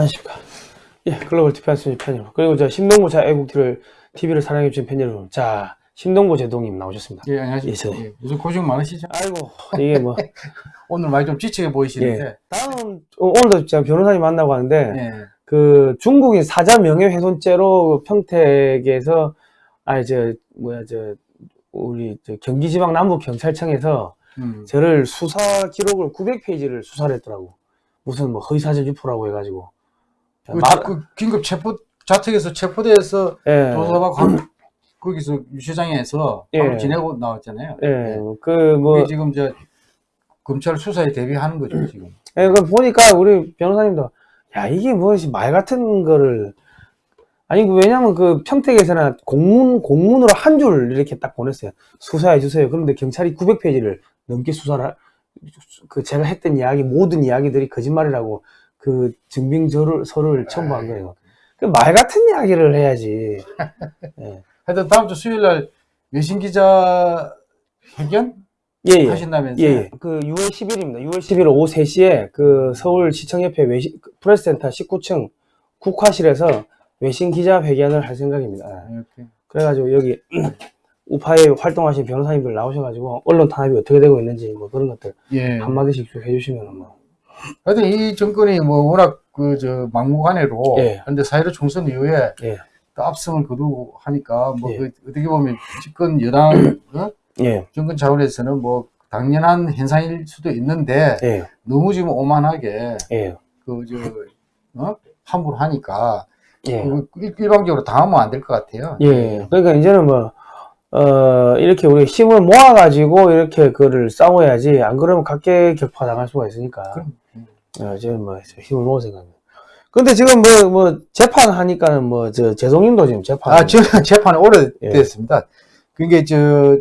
안녕하십니까. 예, 글로벌 TV아스 편 여러분. 그리고 저 심동구 자 애국TV를 TV를 사랑해주신 팬 여러분. 자, 심동구 제동님 나오셨습니다. 예, 안녕하십니까. 예. 예, 요즘 고생 많으시죠? 아이고, 이게 뭐. 오늘 많이 좀 지치게 보이시는데. 예. 다음, 어, 오늘도 제가 변호사님 만나고 하는데, 예. 그 중국인 사자 명예훼손죄로 평택에서, 아니, 저, 뭐야, 저, 우리 저 경기지방 남부경찰청에서 음. 저를 수사 기록을 900페이지를 수사를 했더라고. 무슨 뭐 허위사실 유포라고 해가지고. 그, 말- 그 긴급 체포, 자택에서 체포돼서 예. 조사받고 한- 거기서 유치장에서 예. 지내고 나왔잖아요. 예, 그, 뭐, 그게 지금 저 검찰 수사에 대비하는 거죠, 지금. 예, 그 보니까 우리 변호사님도, 야, 이게 무엇이 말 같은 거를, 아니, 그 왜냐면 그 평택에서는 공문, 공문으로 한 줄 이렇게 딱 보냈어요. 수사해 주세요. 그런데 경찰이 900페이지를 넘게 수사를, 하- 그 제가 했던 이야기, 모든 이야기들이 거짓말이라고 그 증빙서를, 서를 첨부한 거예요. 그 말 같은 이야기를 해야지. 예. 하여튼 다음 주 수요일 날 외신 기자 회견 예, 예. 하신다면서요? 예, 예. 그 6월 10일입니다. 6월 11일 오후 3시에 그 서울시청협회 외신, 그 프레스센터 19층 국화실에서 외신 기자 회견을 할 생각입니다. 예. 이렇게. 그래가지고 여기 우파에 활동하신 변호사님들 나오셔가지고 언론 탄압이 어떻게 되고 있는지 뭐 그런 것들 예. 한마디씩 쭉 해주시면 뭐. 하여튼 이 정권이 뭐 워낙 그 저 막무가내로 예. 근데 사회로 총선 이후에 예. 또 압승을 거두고 하니까 뭐 예. 그 어떻게 보면 집권 여당 어? 예, 정권 차원에서는 뭐 당연한 현상일 수도 있는데 예, 너무 지금 오만하게 예, 그저 어? 함부로 하니까 예. 그 일- 일방적으로 당하면 안 될 것 같아요. 예. 그러니까 이제는 뭐, 어, 이렇게 우리 힘을 모아가지고 이렇게 그거를 싸워야지. 안 그러면 각계 격파 당할 수가 있으니까. 그럼, 어, 저는 뭐 힘을 모아 생각합니다. 근데 지금 뭐, 뭐, 재판 하니까는 뭐, 저, 재송님도 지금 재판. 아, 재판이 예. 오래됐습니다. 그게 저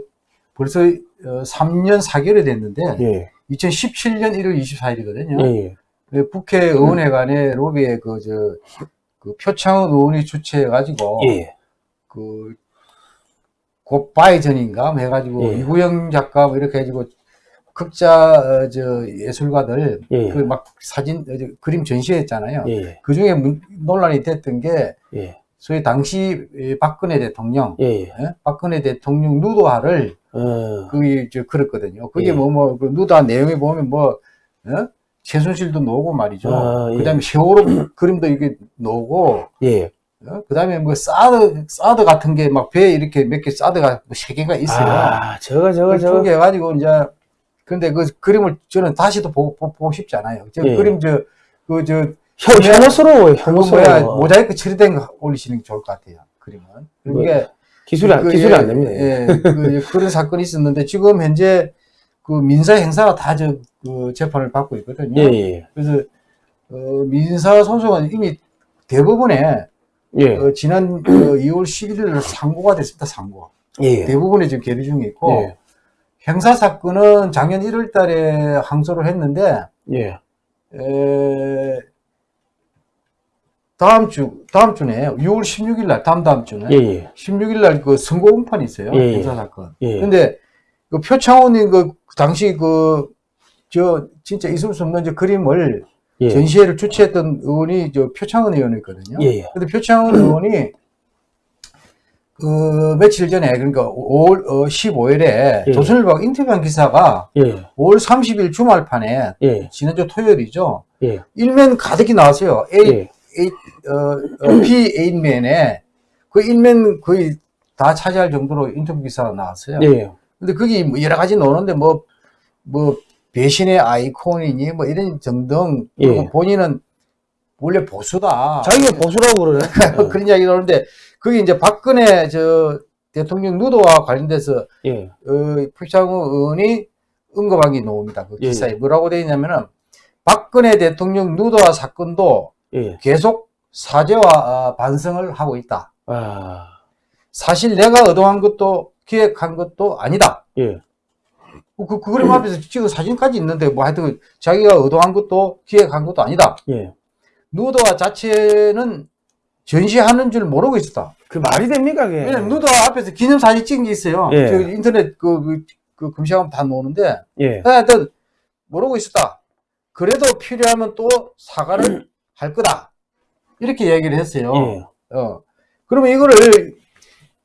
벌써 어, 3년 4개월이 됐는데 예, 2017년 1월 24일이거든요. 예, 예. 국회 의원회관의 로비에 그 저 그 표창원 의원이 주최해가지고 예, 그 굿바이 전인가 뭐 해가지고 예. 이구영 작가 뭐 이렇게 해가지고 극자 어, 저 예술가들 예. 그막 사진 어, 저 그림 전시했잖아요. 예, 그 중에 논란이 됐던 게 예, 소위 당시 에, 박근혜 대통령, 예, 예. 예? 박근혜 대통령 누도화를 어, 그게 저 그랬거든요. 그게 예. 뭐뭐 그 누도화 내용에 보면 뭐 어? 최순실도 나오고 말이죠. 아, 예. 그다음에 세월호 그림도 이게 나오고 예. 어? 그 다음에 뭐 사드 사드 같은 게 막 배에 이렇게 몇 개 사드가 뭐세 개가 있어요. 아, 저거, 저거, 그 저거. 해가지고 이제 근데 그 그림을 저는 다시도 보고, 보- 보고 싶지 않아요. 저 예. 그림 저 그저 뭐야 혐오스러워. 모자이크 처리된 거 올리시는 게 좋을 것 같아요. 그림은. 뭐, 그게 기술이, 안- 그, 기술이 예, 안 됩니다. 예, 그, 그런 사건이 있었는데 지금 현재 그 민사 행사가 다 저 그 재판을 받고 있거든요. 예, 예, 그래서 어, 민사 소송은 이미 대부분에 예. 어, 지난 어, 2월 11일 상고가 됐습니다. 상고. 예. 대부분에 지금 계류 중에 있고 예. 형사 사건은 작년 1월 달에 항소를 했는데 예. 에, 다음 주 다음 주네 6월 16일 날 다음 다음 주네 예, 예. 16일 날 그 선고 공판이 있어요. 예, 예. 형사 사건. 예. 근데 그 표창원이 그 당시 그 저 진짜 있을 수 없는 저 그림을 예. 전시회를 주최했던 의원이 저 표창원 의원이거든요. 예, 예. 근데 표창원 의원이 그 며칠 전에 그러니까 5월 어, 15일에 예. 조선일보 인터뷰한 기사가 예. 5월 30일 주말판에 예. 지난주 토요일이죠. 예. 일면 가득히 나왔어요. A, 예. A, 어, 어, P 8면에 그 일면 거의 다 차지할 정도로 인터뷰 기사가 나왔어요. 예. 근데 거기 뭐 여러 가지 나오는데 뭐, 뭐, 배신의 아이콘이니 뭐 이런 등등. 그리고 예. 본인은 원래 보수다. 자기가 보수라고 그러네. 그런 이야기 나오는데 그게 이제 박근혜 저 대통령 누도와 관련돼서 예. 어, 표창원 의원이 언급한 게 나옵니다. 그 예. 기사에 뭐라고 되어 있냐면은 박근혜 대통령 누도와 사건도 예. 계속 사죄와 어, 반성을 하고 있다. 아. 사실 내가 의도한 것도 기획한 것도 아니다. 예. 그, 그 그림 앞에서 찍은 사진까지 있는데 뭐 하여튼 자기가 의도한 것도 기획한 것도 아니다. 예. 누도화 자체는 전시하는 줄 모르고 있었다. 그 말이 됩니까, 그게? 왜냐면 누도화 앞에서 기념사진 찍은 게 있어요. 예. 저 인터넷 그, 그, 그 검색하면 다 나오는데 예. 하여튼 모르고 있었다. 그래도 필요하면 또 사과를 할 거다. 이렇게 얘기를 했어요. 예. 어. 그러면 이거를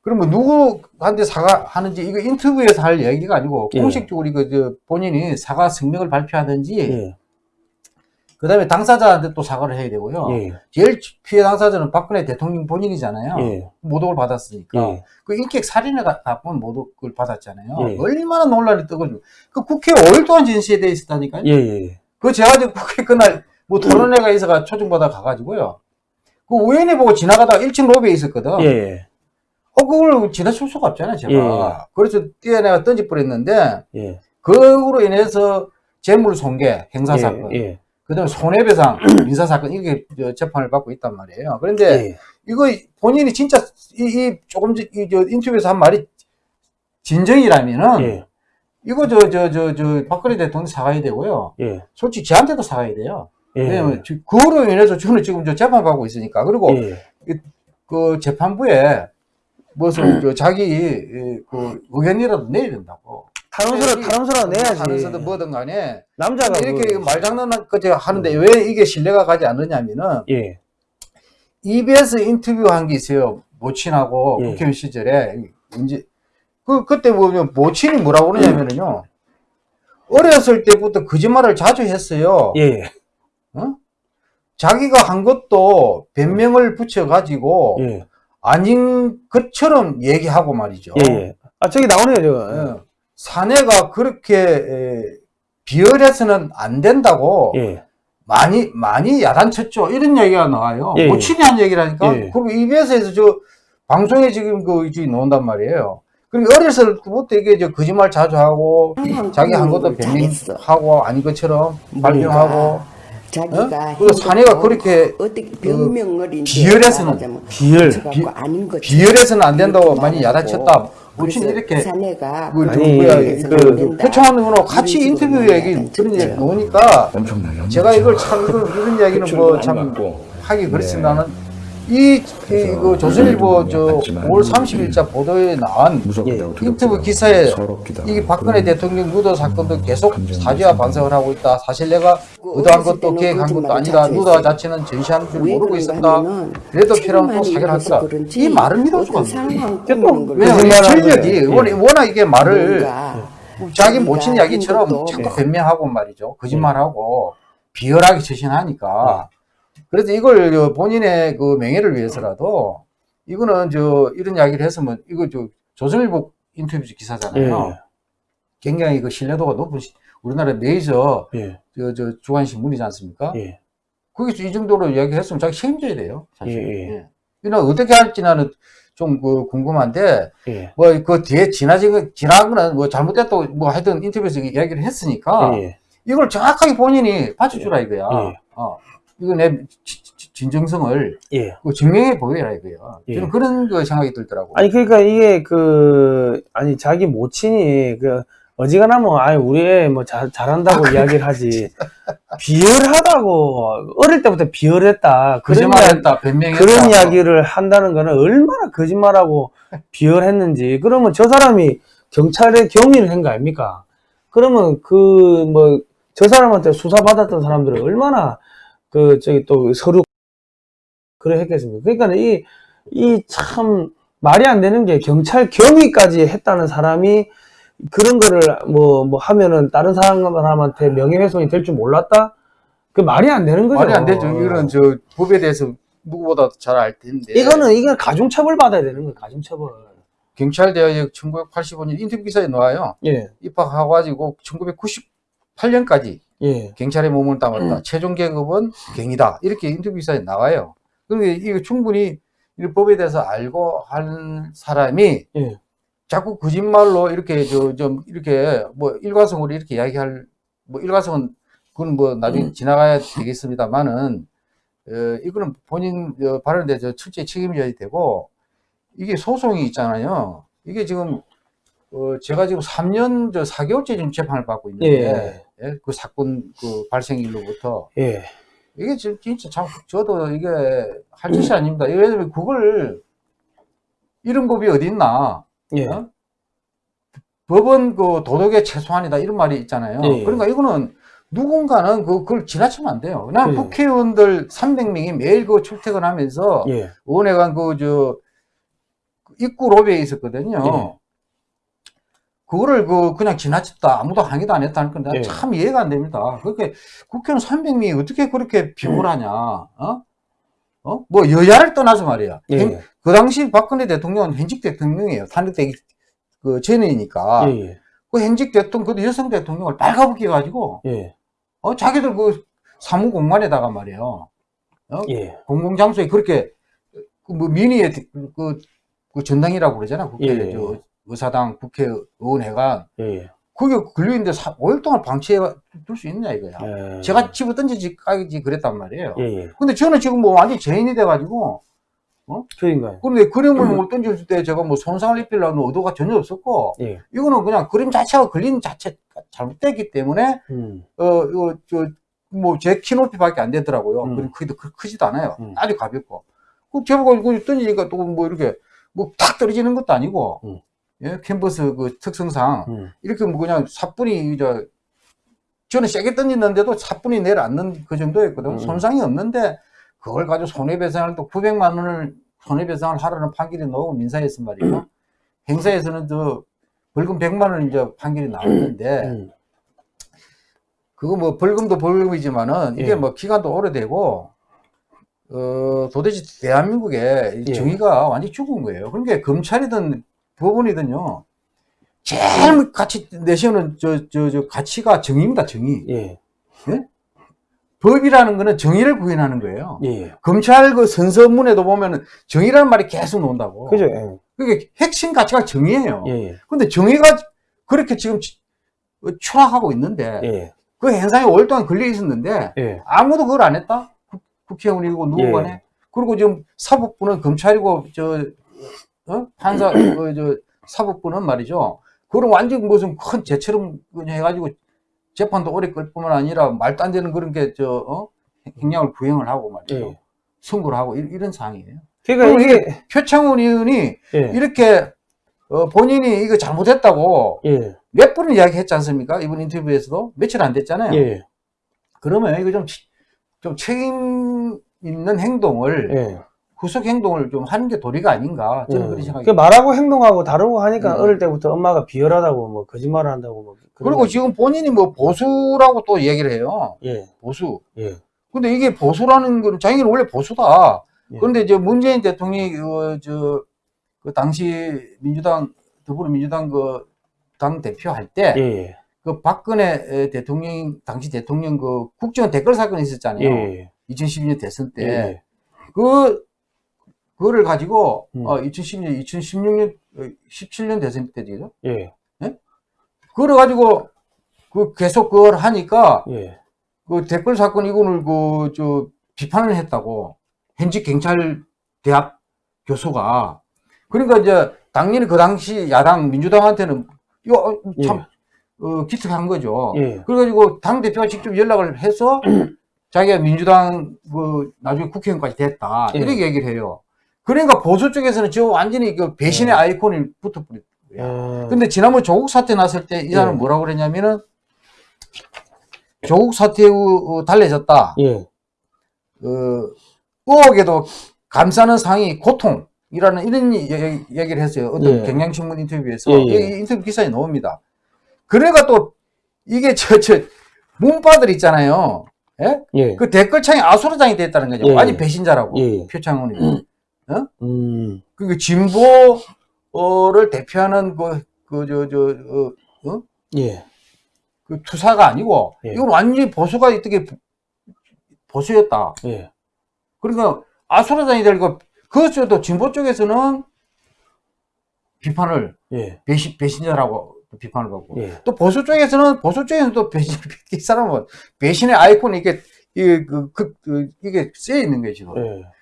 그러면 누구한테 사과하는지 이거 인터뷰에서 할 얘기가 아니고 예. 공식적으로 이거 저 본인이 사과 성명을 발표하든지 예. 그다음에 당사자한테 또 사과를 해야 되고요. 예. 제일 피해 당사자는 박근혜 대통령 본인이잖아요. 예. 모독을 받았으니까. 예. 그 인격 살인을 갖고 모독을 받았잖아요. 예. 얼마나 논란이 뜨거죠. 그 국회 5일 동안 진시돼 있었다니까요. 그 제가 지금 국회 그날 뭐 토론회가 있어가 초청받아 가가지고요. 그 우연히 보고 지나가다가 1층 로비에 있었거든. 예. 어, 그걸 지나칠 수가 없잖아요, 제가. 예. 그래서 뛰어내가 던져버렸는데, 예. 그로 인해서 재물 손괴, 행사 사건, 예. 그 다음에 손해배상, 민사 사건, 이게 저 재판을 받고 있단 말이에요. 그런데 예. 이거 본인이 진짜 이, 이 조금 전- 이, 저 인터뷰에서 한 말이 진정이라면은, 예. 이거 저, 저, 저, 저, 박근혜 대통령 사과해야 되고요. 예. 솔직히 저한테도 사과해야 돼요. 예. 왜냐면, 지- 그거로 인해서 저는 지금 저 재판 받고 있으니까. 그리고 예. 그 재판부에 무슨 저 자기 이, 그 의견이라도 내야 된다고. 탄원서를 탄원서라 내야지. 하면서도 뭐든 간에 남자가 이렇게 그- 말장난까지 하는데 왜 이게 신뢰가 가지 않느냐면은 예. EBS 인터뷰한 게 있어요. 모친하고 예. 국회의원 시절에 이제 그 그때 보면 모친이 뭐라고 그러냐면은요. 어렸을 때부터 거짓말을 자주 했어요. 예. 어? 자기가 한 것도 변명을 붙여 가지고 예. 아닌 것처럼 얘기하고 말이죠. 예. 예. 아 저기 나오네요 저거. 어, 사내가 그렇게 에, 비열해서는 안 된다고 예. 많이 많이 야단쳤죠. 이런 얘기가 나와요. 예, 모친이 한 얘기라니까. 예. 그리고 EBS에서 저 방송에 지금 그 이제 나온단 말이에요. 그리고 어렸을 때부터 이게 저 거짓말 자주 하고 자기 한 것도 잘했어. 변명하고 아닌 것처럼 발표하고 자기가 어? 그리고 사내가 그렇게 어떻게 병명을 이제 비열해서는 말하자면 비열. 붙여갖고 아닌 것처럼 비열해서는 안 된다고 많이 야단쳤다. 그래서 이렇게 사내가 그, 아니, 비열해서는 그. 표창원으로 같이 인터뷰 얘기. 그런 얘기 나오니까 엄청나게 제가 이걸 참 이런 대출도 뭐 참. 하기 그렇지 네. 이, 이, 그 조선일보 저 봤지만, 5월 30일자 보도에 나온 하고 인터뷰 기사에 이게 박근혜 대통령 누더 사건도 계속 사죄와. 반성을 하고 있다. 사실 내가 그 의도한 어렸을 것도 계획한 것도 아니다. 했어요. 자체는 전시하는 줄왜 모르고 있었다. 그래도 있어서 하겠다. 그런지 이 말을 믿을 수가 이 거짓말하는 전력이. 워낙, 이게 말을 뭔가 자기 모친 자기가 이야기처럼 자꾸 네. 변명하고 말이죠. 거짓말하고 비열하게 처신하니까. 그래서 이걸 저 본인의 그 명예를 위해서라도 이거는 저 이런 이야기를 했으면 이거 저 조선일보 인터뷰 기사잖아요. 예. 굉장히 그 신뢰도가 높은 시- 우리나라 메이저 예. 저, 저 주간 신문이지 않습니까? 예. 거기서 이 정도로 이야기했으면 자기 책임져야 돼요. 사실. 예, 예. 예. 이는 어떻게 할지 나는 좀 그 궁금한데 예. 뭐그 뒤에 지나진 거 지나거나 뭐 잘못됐다고 뭐 하여튼 인터뷰에서 이야기를 했으니까 예. 이걸 정확하게 본인이 받쳐주라 이거야. 예. 어. 이거 내 진정성을 예. 그 증명해 보여라 이거야. 예. 저는 그런 그 생각이 들더라고. 아니 그러니까 이게 그 아니 자기 모친이 그 어지간하면 아니 우리 애 뭐잘 잘한다고 이야기를 하지 비열하다고 어릴 때부터 비열했다 그런 거짓말했다, 변명했다. 그런 이야기를 한다는 거는 얼마나 거짓말하고 비열했는지 그러면 저 사람이 경찰에 경위를 한 거 아닙니까? 그러면 그 뭐 저 사람한테 수사 받았던 사람들은 얼마나 그 저기 또 서류 그래 했겠습니까? 그러니까 이 이 참 말이 안 되는 게 경찰 경위까지 했다는 사람이 그런 거를 뭐 뭐 하면은 다른 사람한테 명예훼손이 될 줄 몰랐다? 그 말이 안 되는 거죠. 말이 안 되죠. 이거는 저 법에 대해서 누구보다 잘 알 텐데. 이거는 이건 가중처벌 받아야 되는 거예요. 가중처벌. 경찰대학 1985년 인터뷰 기사에 나와요. 예, 입학하고 가지고 1998년까지 예, 경찰의 몸을 음. 담았다. 최종 계급은 경이다. 이렇게 인터뷰 기사에 나와요. 그런데 이거 충분히 이 법에 대해서 알고 한 사람이 예, 자꾸 거짓말로 이렇게 저 좀 이렇게 뭐 일관성으로 이렇게 이야기할 뭐 일관성은 그건 뭐 나중에 음. 지나가야 되겠습니다만은 어, 이거는 본인 어, 발언에 대해서 철저히 책임져야 되고 이게 소송이 있잖아요. 이게 지금 어, 제가 지금 3년 저 4개월째 지금 재판을 받고 있는데 예, 그 사건 그 발생일로부터 예, 이게 지금 진짜 참 저도 이게 할 짓이 아닙니다. 왜냐면 그걸 이런 법이 어디 있나? 예, 어? 법은 그 도덕의 최소한이다 이런 말이 있잖아요. 예. 그러니까 이거는 누군가는 그, 그걸 지나치면 안 돼요. 그냥 예. 국회의원들 300명이 매일 그 출퇴근하면서 예. 의원회관 그, 저, 입구 로비에 있었거든요. 예. 그거를 그, 그냥 지나쳤다. 아무도 항의도 안 했다는 건데 예. 참 이해가 안 됩니다. 그렇게 국회의원 300명이 어떻게 그렇게 비굴하냐, 어? 어? 뭐 여야를 떠나서 말이야. 예. 행- 그 당시 박근혜 대통령은 현직 대통령이에요. 탄핵되기 그 전이니까. 예. 예. 그 현직 대통령, 그 여성 대통령을 빨가벗겨 가지고, 예. 어, 자기들 그 사무 공간에다가 말이에요. 예. 공공 장소에 그렇게, 그 뭐, 민의의 그, 그 전당이라고 그러잖아. 국회, 예. 저, 의사당, 국회의원회관. 예. 거기 걸려있는데 5일 동안 방치해 둘 수 있냐, 이거야. 예. 제가 집어 던지지, 까지 그랬단 말이에요. 예. 예. 근데 저는 지금 뭐 완전 죄인이 돼가지고, 그러니까요. 그런데 그림을 뭐 던질 때 제가 뭐 손상을 입히려는 의도가 전혀 없었고, 예. 이거는 그냥 그림 자체가 걸린 자체가 잘못됐기 때문에, 음. 어, 이거, 저, 뭐, 제 키 높이밖에 안 되더라고요. 음. 그림 크기도 크, 크지도 않아요. 음. 아주 가볍고. 그 제가 이거 던지니까 또 뭐 이렇게, 뭐 탁 떨어지는 것도 아니고, 음. 예, 캔버스 그 특성상, 음. 이렇게 뭐 그냥 사뿐히, 저, 저는 세게 던졌는데도 사뿐히 내려앉는 그 정도였거든. 음. 손상이 없는데, 그걸 가지고 손해배상을 또 900만 원을 손해배상을 하라는 판결이 나오고 민사에서 말이죠. 행사에서는 저, 벌금 100만 원 이제 판결이 나왔는데, 음. 그거 뭐 벌금도 벌금이지만은 이게 예. 뭐 기간도 오래되고 어 도대체 대한민국에 이 예. 정의가 완전히 죽은 거예요. 그러니까 검찰이든 법원이든요. 제일 같이 내세우는 저 저 저 가치가 정의입니다. 정의. 예. 법이라는 거는 정의를 구현하는 거예요. 예. 검찰 그 선서문에도 보면은 정의라는 말이 계속 나온다고. 그죠? 예. 그게 핵심 가치가 정의예요. 예. 근데 정의가 그렇게 지금 추락하고 있는데 예. 그 행상에 오랫동안 걸려 있었는데 예. 아무도 그걸 안 했다? 국- 국회의원이고 누구 예. 간에. 그리고 지금 사법부는 검찰이고, 저, 어? 판사, 어, 저, 사법부는 말이죠. 그걸 완전 무슨 큰 죄처럼 그냥 해가지고 재판도 오래 끌 뿐만 아니라 말도 안 되는 그런 게, 저, 어? 행량을 구형을 하고 말이죠. 예. 선고를 하고 이- 이런 상황이에요. 그러니까 이게 표창원 의원이 예. 이렇게 어, 본인이 이거 잘못했다고 예. 몇 번을 이야기했지 않습니까? 이번 인터뷰에서도 며칠 안 됐잖아요. 예. 그러면 이거 좀, 치- 좀 책임 있는 행동을, 예. 후속 행동을 좀 하는 게 도리가 아닌가. 저는 그렇게 그 생각해요. 말하고 행동하고 다르고 하니까 음. 어릴 때부터 엄마가 비열하다고 뭐 거짓말을 한다고 뭐 그리고 거- 지금 본인이 뭐 보수라고 또 얘기를 해요. 예. 보수. 예. 근데 이게 보수라는 건 자기는 원래 보수다. 예. 그런데 이제 문재인 대통령이 그, 저, 그 당시 민주당, 더불어민주당 그 당 대표 할 때, 예. 예. 그 박근혜 대통령, 당시 대통령 그 국정원 댓글 사건이 있었잖아요. 예. 2012년 대선 때. 예. 그, 그거를 가지고, 음. 어, 2010년, 2016년, 17년 대선 때죠. 예. 그걸 가지고, 그 계속 그걸 하니까, 예. 그 댓글 사건 이거를 그, 저, 비판을 했다고. 현직 경찰 대학 교수가. 그러니까 이제, 당연히 그 당시 야당, 민주당한테는, 이거 어, 참, 어, 기특한 거죠. 예. 그래가지고 당 대표가 직접 연락을 해서 자기가 민주당 그 나중에 국회의원까지 됐다 예. 이렇게 얘기를 해요. 그러니까 보수 쪽에서는 저 완전히 그 배신의 예. 아이콘이 붙어버린 거야. 어, 근데 지난번 조국 사태 났을 때 이 사람은 예. 뭐라고 그랬냐면은 조국 사태 후 어, 달래졌다. 예. 어, 의혹에도 감싸는 상이 고통이라는 이런 얘기- 얘기를 했어요. 어떤 예. 경향신문 인터뷰에서 예, 예. 이 인터뷰 기사에 나옵니다. 그러니까 또 이게 저, 저, 문바들 있잖아요. 예? 예. 그 댓글창에 아수라장이 됐다는 거죠. 예, 완전 예. 배신자라고. 예. 표창원이. 음. 그 진보를 대표하는 그, 그, 저, 저, 어, 어? 예. 그 투사가 아니고, 예. 이건 완전히 보수가 어떻게 보수였다. 예. 그러니까 아수라장이 되고, 그것도 진보 쪽에서는 비판을, 예. 배신, 배신자라고 비판을 받고, 예. 또 보수 쪽에서는, 보수 쪽에서는 또 배신, 이 사람은 배신의 아이콘이 이게, 이게, 그, 그, 그, 이게 쓰여 있는 거예요, 지금.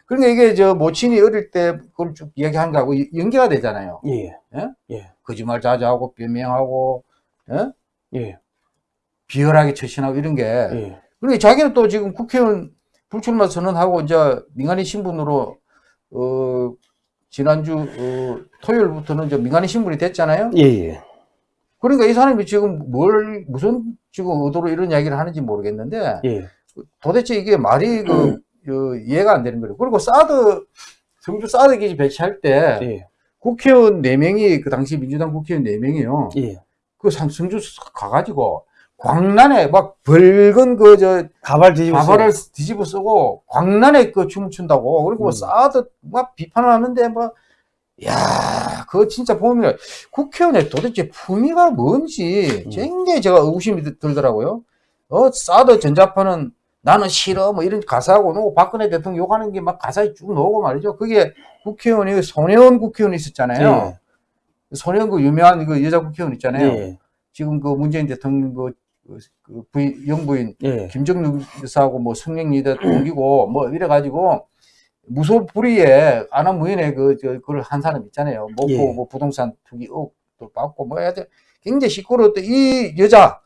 예. 그러니까 이게 저 모친이 어릴 때 그걸 쭉 이야기한 거하고 이- 연계가 되잖아요. 예. 예? 예. 거짓말 자제하고 변명하고, 예? 예. 비열하게 처신하고 이런 게. 예. 그러니까 자기는 또 지금 국회의원 불출마 선언하고 이제 민간인 신분으로, 어, 지난주, 어, 토요일부터는 이제 민간인 신분이 됐잖아요. 예. 예. 그러니까 이 사람이 지금 뭘, 무슨 지금 의도로 이런 이야기를 하는지 모르겠는데, 예. 도대체 이게 말이 그, 그 이해가 안 되는 거예요. 그리고 사드, 성주 사드 기지 배치할 때, 예. 국회의원 4명이, 그 당시 민주당 국회의원 4명이요. 예. 그 상- 성주 가가지고, 광란에 막 붉은 그, 저, 가발 뒤집어 가발을 뒤집어 쓰고, 광란에 그 춤을 춘다고. 그리고 음. 사드 막 비판을 하는데, 막, 야, 그거 진짜 보면, 국회의원의 도대체 품위가 뭔지, 음. 굉장히 제가 의구심이 들- 들더라고요. 어, 사드 전자파는 나는 싫어, 뭐 이런 가사하고, 놓고 박근혜 대통령 욕하는 게 막 가사에 쭉 나오고 말이죠. 그게 국회의원이, 손혜원 국회의원 있었잖아요. 손혜원 그 유명한 그 여자 국회의원 있잖아요. 예. 지금 그 문재인 대통령 그, 그, 그 부인, 영부인, 예. 김정일 여사하고 뭐 성령리대 동기고 뭐 이래가지고 무소불위에 안하무인의 그, 저, 그걸 한 사람 있잖아요. 목포 예. 뭐 부동산 투기 의혹도 받고 뭐 하여튼 굉장히 시끄러웠던 이 여자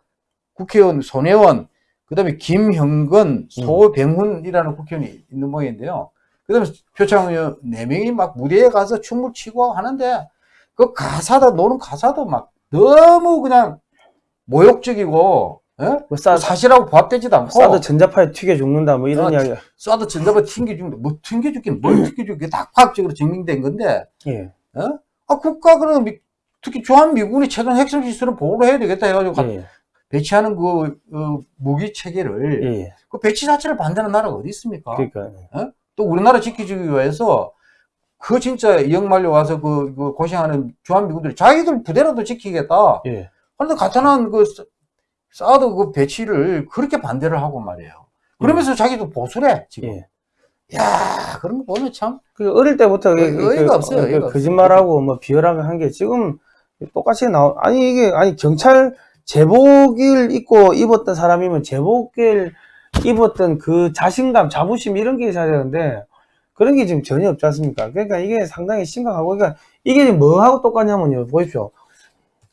국회의원 손혜원, 그 다음에 김형근, 소병훈이라는 국회의원이 있는 모양인데요. 그 다음에 표창 의원 4명이 막 무대에 가서 춤을 추고 하는데 그 가사도, 노는 가사도 막 너무 그냥 모욕적이고, 예? 뭐 사, 사실하고 부합되지도 않고. 사드 전자파에 튀겨 죽는다 뭐 이런 아, 이야기. 쏴도 전자파 튕겨주는데, 뭐 튕겨주긴 뭘 튕겨주게 다 과학적으로 증명된 건데, 예. 아, 국가는 미- 특히 주한미군이 최근 핵심 시설을 보호를 해야 되겠다 해가지고 가- 예. 배치하는 그, 어, 무기 체계를, 예. 그 배치 자체를 반대하는 나라가 어디 있습니까? 그러니까. 또 우리나라 지켜주기 위해서 그 진짜 이영말려 와서 그, 그 고생하는 주한 미군들이 자기들 부대라도 지키겠다. 예. 그런데 가타난 그 사- 사드 그 배치를 그렇게 반대를 하고 말이에요. 그러면서 자기도 보수래, 지금. 예. 야 그런 거 보면 참. 그 어릴 때부터 그- 의- 의의가 그- 없어요, 그. 거짓말하고 뭐 비열하게 한 게 지금 똑같이 나오 아니 이게 아니 경찰 제복을 입고 입었던 사람이면 제복을 입었던 그 자신감, 자부심 이런 게 있어야 되는데 그런 게 지금 전혀 없지 않습니까? 그러니까 이게 상당히 심각하고 그러니까 이게 지금 뭐하고 똑같냐면요. 보십시오.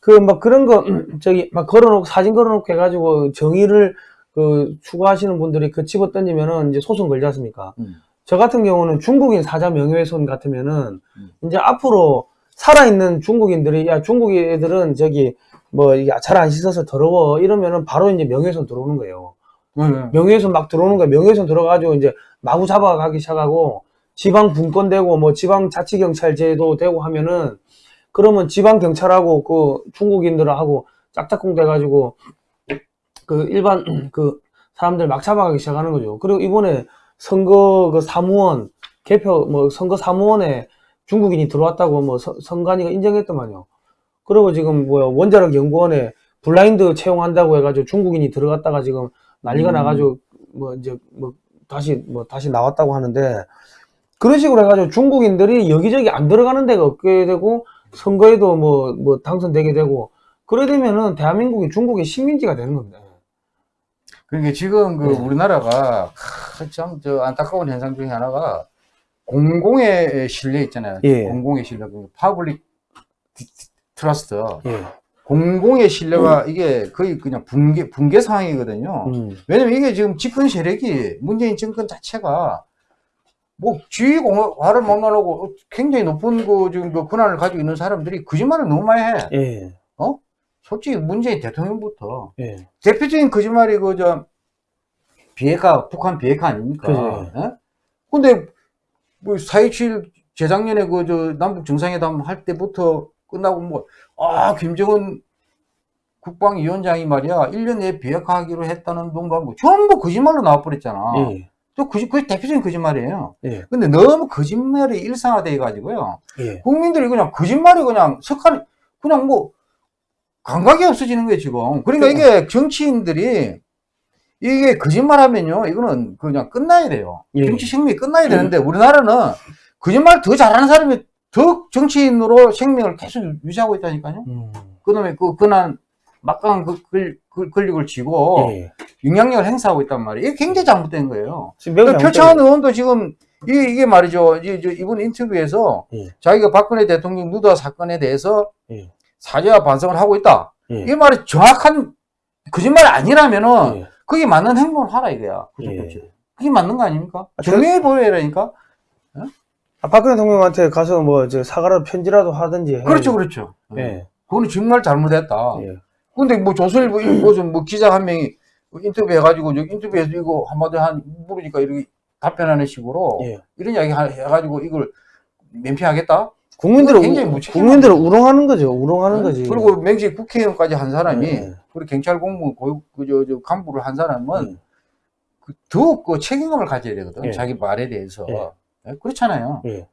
그 막 그런 거 저기 막 걸어놓고 사진 걸어놓고 해가지고 정의를 그 추구하시는 분들이 그 집어 던지면은 이제 소송 걸지 않습니까? 음. 저 같은 경우는 중국인 사자 명예훼손 같으면은 음. 이제 앞으로 살아있는 중국인들이 야 중국 애들은 저기 뭐 잘 안 씻어서 더러워 이러면은 바로 이제 명예훼손 들어오는 거예요. 명예훼손 막 들어오는 거예요. 명예훼손 들어가지고 이제 마구 잡아가기 시작하고 지방 분권 되고 뭐 지방 자치 경찰제도 되고 하면은 그러면 지방 경찰하고 그 중국인들하고 짝짝꿍 돼가지고 그 일반 그 사람들 막 잡아가기 시작하는 거죠. 그리고 이번에 선거 그 사무원 개표 뭐 선거 사무원에 중국인이 들어왔다고 뭐 서- 선관위가 인정했더만요. 그리고 지금 뭐야 원자력 연구원에 블라인드 채용한다고 해가지고 중국인이 들어갔다가 지금 난리가 음. 나가지고 뭐 이제 뭐 다시 뭐 다시 나왔다고 하는데 그런 식으로 해가지고 중국인들이 여기저기 안 들어가는 데가 없게 되고 선거에도 뭐 뭐 당선되게 되고 그래 되면은 대한민국이 중국의 식민지가 되는 겁니다. 그러니까 지금 그 네. 우리나라가 참 저 안타까운 현상 중에 하나가 공공의 신뢰 있잖아요. 예. 공공의 신뢰, 그 public the- the- trust. 예. 공공의 신뢰가 이게 거의 그냥 붕괴, 붕괴 상황이거든요. 음. 왜냐면 이게 지금 집권 세력이 문재인 정권 자체가 뭐 지휘 공화를 막론하고 굉장히 높은 그 지금 그 권한을 가지고 있는 사람들이 거짓말을 너무 많이 해. 예. 솔직히 문재인 대통령부터 예. 대표적인 거짓말이 그 저 비핵화 북한 비핵화 아닙니까? 그죠. 예? 근데 뭐4.27 재작년에 그 저 남북 정상회담 할 때부터 끝나고 뭐 아 김정은 국방위원장이 말이야 1년 내에 비핵화하기로 했다는 동도 뭐 전부 거짓말로 나와버렸잖아. 예. 또 거짓 그 대표적인 거짓말이에요. 예. 근데 너무 거짓말이 일상화돼 가지고요. 예. 국민들이 그냥 거짓말이 그냥 석한 그냥 뭐 감각이 없어지는 거예요 지금. 그러니까 이게 정치인들이 이게 거짓말 하면요 이거는 그냥 끝나야 돼요. 예. 정치 생명이 끝나야 되는데 우리나라는 거짓말 더 잘하는 사람이 더 정치인으로 생명을 계속 유지하고 있다니까요. 음. 그다음에 그 그난 막강한 그 권- 그 권력을 쥐고 예. 영향력을 행사하고 있단 말이에요. 이게 굉장히 잘못된 거예요. 그러니까 표창원 의원도 지금 이게, 이게 말이죠. 이, 저 이번 인터뷰에서 예. 자기가 박근혜 대통령 누다 사건에 대해서 예. 사죄와 반성을 하고 있다. 예. 이 말이 정확한 거짓말이 아니라면은 예. 그게 맞는 행동을 하라 이거야. 그게 맞는 거 아닙니까? 아, 저- 정리해 보여라니까. 아, 박근혜 대통령한테 가서 뭐저 사과라도 편지라도 하든지. 해야지. 그렇죠, 그렇죠. 예. 그거는 정말 잘못했다. 예. 근데 뭐 조선일보 이- 무슨 뭐 기자 한 명이 인터뷰 해가지고 여기 인터뷰에서 이거 한마디 한 물으니까 이렇게 답변하는 식으로 예. 이런 이야기 하- 해가지고 이걸 면피하겠다? 국민들을 굉장히 우- 국민들을 우롱하는 거죠. 우롱하는 거지. 그리고 맹지 국회의원까지 한 사람이 예. 그리고 경찰 공무원 고위 그저 저 간부를 한 사람은 음. 그 더욱 그 책임감을 가져야 되거든. 예. 자기 말에 대해서. 예. 예, 그렇잖아요. 예.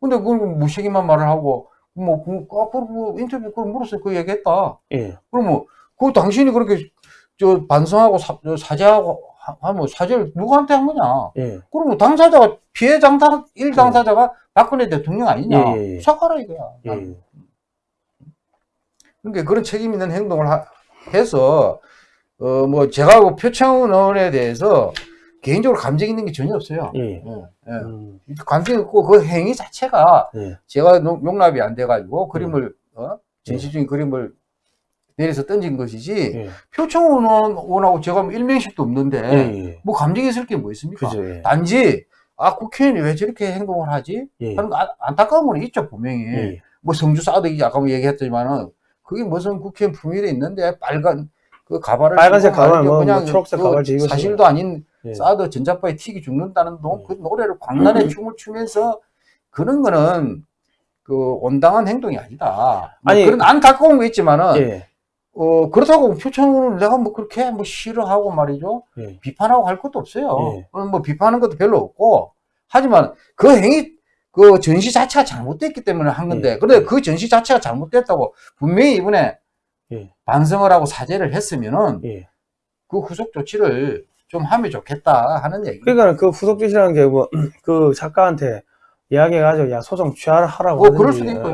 근데 그걸 무책임한 말을 하고 뭐, 그, 아, 그, 그 인터뷰 그걸 물었어. 그 얘기했다. 예. 그러면 그 당신이 그렇게 저 반성하고 사, 저 사죄하고 하- 하면 사죄를 누구한테 한 거냐? 예. 그러면 당사자가 피해 당사 일 당사자가 박근혜 대통령 아니냐? 예, 예, 예. 사과라 이거야. 예. 그러니까 그런 책임 있는 행동을 하- 해서 어 뭐 제가 그 표창원 의원에 대해서 개인적으로 감정 있는 게 전혀 없어요. 예. 예, 예. 음. 감정 있고 그 행위 자체가 예. 제가 농- 용납이 안 돼가지고 그림을 어? 전시 중인 그림을 내려서 던진 것이지 예. 표창원 의원하고 제가 뭐 일명식도 없는데 예. 예. 뭐 감정 있을 게 뭐 있습니까? 그죠. 예. 단지 아 국회의원이 왜 저렇게 행동을 하지? 예. 하는 아- 안타까움은 있죠 분명히. 예. 뭐 성주 사덕이 아까 뭐 얘기했지만은 그게 무슨 국회의원 품위도 있는데 빨간 그 가발을 빨간색 가발, 말이죠. 뭐, 그냥 뭐 초록색 그 가발. 사실도 아닌 예. 사드 전자파에 튀기 죽는다는 동, 그 노래를 광란에 춤을 추면서 그런 거는 그 온당한 행동이 아니다. 뭐 아니, 그런 안타까운 거 있지만은 예. 어 그렇다고 표창원을 내가 뭐 그렇게 뭐 싫어하고 말이죠 예. 비판하고 할 것도 없어요. 예. 그럼 뭐 비판하는 것도 별로 없고 하지만 그 행위 그 전시 자체가 잘못됐기 때문에 한 건데 예. 그런데 그 전시 자체가 잘못됐다고 분명히 이번에 예. 반성을 하고 사죄를 했으면은 예. 그 후속 조치를 좀 하면 좋겠다 하는 얘기. 그러니까 그 후속조치라는 게 뭐 그 작가한테 이야기해가지고 야 소송 취하라고 뭐 그럴 수도 있고 예.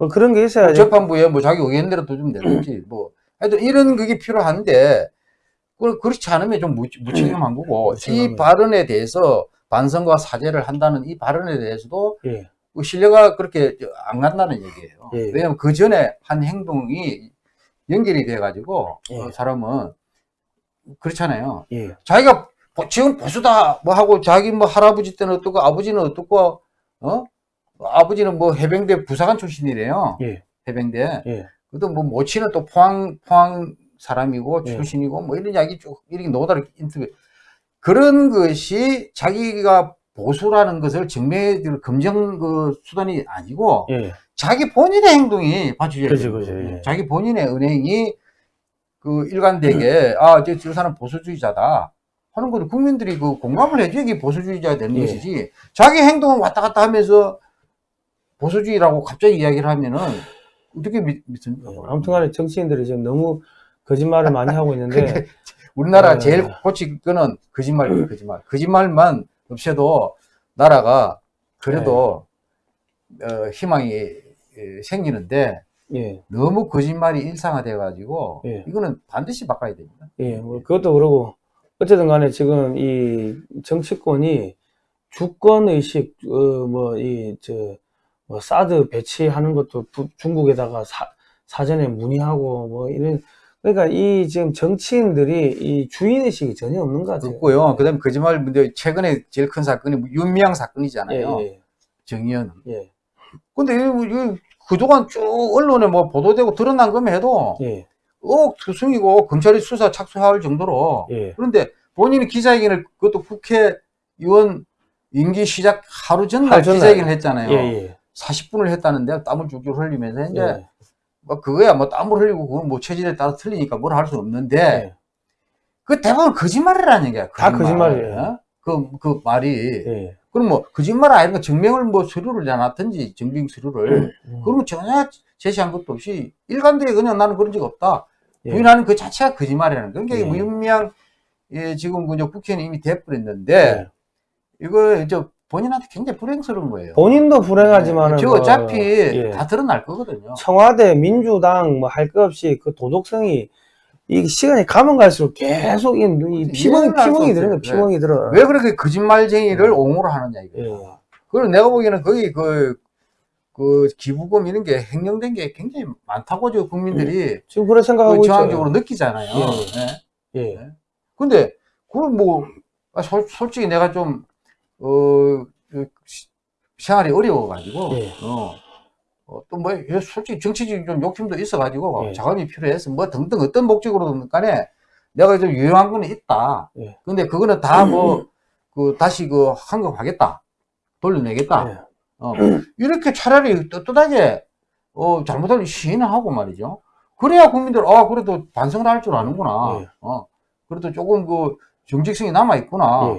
요뭐 그런 게 있어야지. 재판부에 뭐 자기 의견대로 또좀 내든지 뭐 하여튼 이런 그게 필요한데 그 그렇지 않으면 좀 무, 무책임한 거고 이 무책임합니다. 발언에 대해서 반성과 사죄를 한다는 이 발언에 대해서도 예. 그 신뢰가 그렇게 안 간다는 얘기예요. 예. 왜냐하면 그 전에 한 행동이 연결이 돼가지고 예. 그 사람은 그렇잖아요. 예. 자기가 보- 지금 보수다 뭐 하고 자기 뭐 할아버지 때는 어떻고 아버지는 어떻고 어 아버지는 뭐 해병대 부사관 출신이래요. 예. 해병대. 예. 그또 뭐 모친은 또 포항 포항 사람이고 예. 출신이고 뭐 이런 이야기 쭉 이렇게 노다를 인터뷰 그런 것이 자기가 보수라는 것을 증명해 줄 검증 그 수단이 아니고 예. 자기 본인의 행동이 그죠, 돼요. 예. 자기 본인의 은행이 그 일관되게 아, 저, 저 사람 보수주의자다 하는 거를 국민들이 그 공감을 해줘야 이게 보수주의자가 되는 예. 것이지 자기 행동은 왔다 갔다 하면서 보수주의라고 갑자기 이야기를 하면은 어떻게 믿, 믿습니까? 아무튼 간에 정치인들이 지금 너무 거짓말을 많이 하고 있는데 우리나라 예. 제일 고칠 거는 거짓말, 거짓말. 거짓말만 없애도 나라가 그래도 어, 희망이 예, 생기는데 예. 너무 거짓말이 일상화돼 가지고 예. 이거는 반드시 바꿔야 됩니다. 예, 뭐 그것도 그러고 어쨌든 간에 지금 이 정치권이 주권 의식 어 뭐이저 뭐 사드 배치하는 것도 부- 중국에다가 사, 사전에 문의하고 뭐 이런 그러니까 이 지금 정치인들이 이 주인 의식이 전혀 없는 것 같아요. 없고요. 그다음에 거짓말 문제 최근에 제일 큰 사건이 뭐 윤미향 사건이잖아요. 예, 정의연. 예, 근데 이, 이 그동안 쭉 언론에 뭐 보도되고 드러난 것만 해도 예, 억 투성이고 검찰이 수사 착수할 정도로 예, 그런데 본인이 기자회견을 그것도 국회의원 임기 시작 하루 전날 하루. 기자회견을 했잖아요. 예, 예, 40분을 했다는데 땀을 줄줄 흘리면서 이제 예, 뭐 그거야 뭐 땀을 흘리고 그건 뭐 체질에 따라 틀리니까 뭘 할 수 없는데 예, 그 대부분 거짓말이라는 얘기야. 다 거짓말. 거짓말이에요. 어? 그, 그 말이. 예. 그럼 뭐, 거짓말 아니면 증명을 뭐 서류를 내놨든지, 증빙 서류를. 음, 그러면 전혀 제시한 것도 없이 일관되게 그냥 나는 그런 적 없다. 예. 부인하는 그 자체가 거짓말이라는 거예요. 그러니까 예. 무윤미향, 예, 지금 그저 국회의원이 이미 돼버렸는데, 예. 이거 이제 본인한테 굉장히 불행스러운 거예요. 본인도 불행하지만은 저 뭐, 어차피 예. 다 드러날 거거든요. 청와대, 민주당 뭐 할 것 없이 그 도덕성이 이 시간이 가면 갈수록 계속 이, 이 피멍이 이해를 할수 피멍이 들어 없어요. 피멍이 들어. 왜 그렇게 거짓말쟁이를 옹호를 하느냐, 이거. 예. 그리고 내가 보기에는 거의 그, 그 기부금 이런 게 횡령된 게 굉장히 많다고 저 국민들이 지금 그런 생각하고 그. 저항적으로 느끼잖아요. 예. 예. 예. 근데 그걸 뭐 아, 솔, 솔직히 내가 좀 어, 그 시- 생활이 어려워가지고 예. 어, 어, 또 뭐, 솔직히 정치적인 좀 욕심도 있어가지고 예. 자금이 필요해서 뭐 등등 어떤 목적으로든 간에 내가 좀 유용한 거는 있다. 예. 근데 그거는 다 뭐, 그, 다시 그 환급하겠다. 돌려내겠다. 예. 어, 이렇게 차라리 떳떳하게, 어, 잘못하면 시인을 하고 말이죠. 그래야 국민들, 아, 그래도 반성을 할 줄 아는구나. 예. 어, 그래도 조금 그 정직성이 남아 있구나.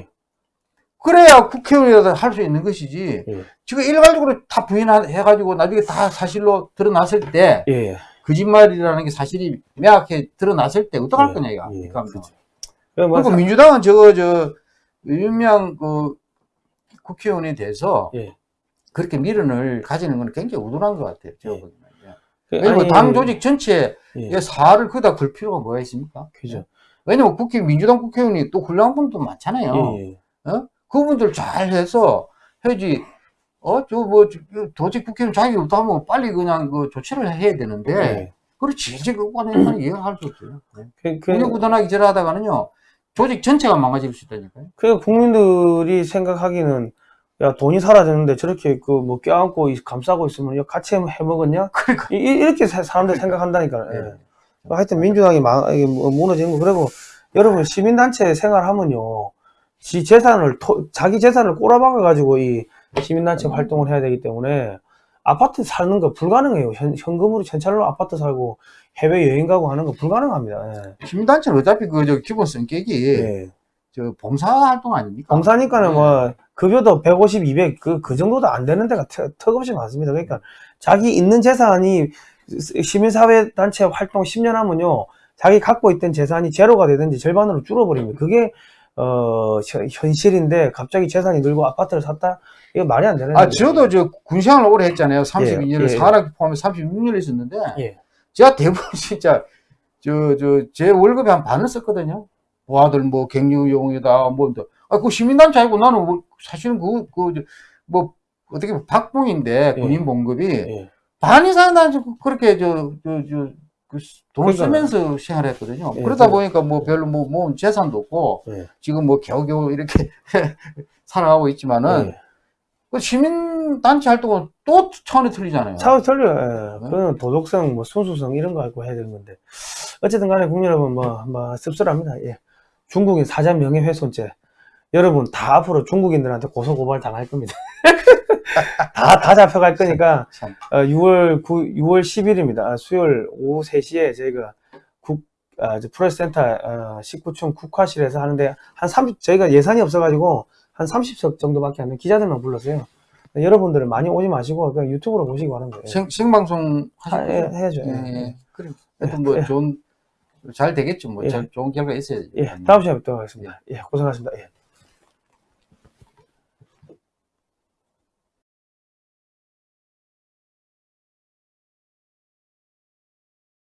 예. 그래야 국회의원이라도 할 수 있는 것이지. 예. 지금 일괄적으로 다 부인해가지고 나중에 다 사실로 드러났을 때, 예. 거짓말이라는 게 사실이 명확히 드러났을 때 어떡할 예. 거냐, 이거. 예. 그러니까 그렇죠. 그리고 사- 민주당은 저거, 저, 유명 그 국회의원에 대해서 예. 그렇게 미련을 가지는 건 굉장히 우둔한 것 같아요. 제가 예. 보기에는. 예. 그- 왜냐면 아니, 당 조직 전체에 예. 사활을 그다 걸 필요가 뭐가 있습니까? 그죠. 왜냐면 국회, 민주당 국회의원이 또 훌륭한 분도 많잖아요. 예. 예. 그분들 잘 해서 해야지, 어, 저 뭐, 저- 도직 국회의원 자격이 없다 하면 빨리 그냥 그 조치를 해야 되는데, 예. 그렇지, 이제 그거는 이해할 수 없어요. 네. 그, 그, 절하다가는요, 조직 전체가 망가질 수 있다니까요. 그 국민들이 생각하기는 야 돈이 사라졌는데 저렇게 그 뭐 껴안고 이- 감싸고 있으면 야 같이 해 먹었냐? 그러니까. 이, 이- 이렇게 사- 사람들 생각한다니까. 예. 예. 하여튼 민주당이 망, 뭐 무너지는 거 그리고 여러분 시민단체 생활하면요 지 재산을 토- 자기 재산을 꼬라박아 가지고 이 시민단체 활동을 해야 되기 때문에 아파트 사는 거 불가능해요 현, 현금으로 현찰로 아파트 살고 해외 여행 가고 하는 거 불가능합니다. 시민단체는 어차피 그, 저, 기본 성격이, 예. 예. 저, 봉사 활동 아닙니까? 봉사니까는 예. 뭐 급여도 150, 200 그 그 정도도 안 되는 데가 턱- 턱없이 많습니다. 그러니까 자기 있는 재산이 시민사회 단체 활동 10년 하면요 자기 갖고 있던 재산이 제로가 되든지 절반으로 줄어버립니다. 그게 어 현- 현실인데 갑자기 재산이 늘고 아파트를 샀다 이거 말이 안 되는 아. 저도 저 군생활을 오래 했잖아요. 32년을 예, 예. 사학기 포함해 36년을 있었는데, 예. 제가 대부분 진짜, 저, 저, 제 월급의 한 반을 썼거든요. 뭐 갱년용이다, 뭐, 또. 아, 그 시민단체 아니고 나는 뭐 사실은 그, 그, 저, 뭐, 어떻게 박봉인데, 예. 군인 봉급이, 예. 반 이상 난 그렇게 저, 저, 저, 그 돈을 그러니까요. 쓰면서 생활 했거든요. 예, 그러다 그- 보니까 뭐 별로 뭐, 뭐 재산도 없고, 예. 지금 뭐 겨우겨우 이렇게 살아가고 있지만은, 예. 그 시민단체 활동은 또 차원이 틀리잖아요. 차후 틀려요. 예. 네. 그건 도덕성, 뭐 순수성 이런 거 갖고 해야 되는 건데 어쨌든 간에 국민 여러분 뭐, 뭐 씁쓸합니다. 예. 중국인 사자 명예훼손죄 여러분 다 앞으로 중국인들한테 고소 고발 당할 겁니다. 다 다 잡혀갈 거니까 참. 어, 6월 9, 6월 10일입니다. 수요일 오후 3시에 저희가 국 아, 저 프레스센터 어, 19층 국화실에서 하는데 한 30, 저희가 예산이 없어가지고 한 30석 정도밖에 안 되는 기자들만 불렀어요. 여러분들은 많이 오지 마시고 그냥 유튜브로 보시기 바랍니다. 예. 생, 생방송 하- 하실 해, 거죠? 해야죠. 예, 예. 예. 그래. 하여튼 뭐 예. 좋은, 잘 되겠죠. 뭐 예. 잘, 좋은 결과 있어야죠. 예, 다음 시간에 뵙도록 하겠습니다. 예, 고생하셨습니다. 예.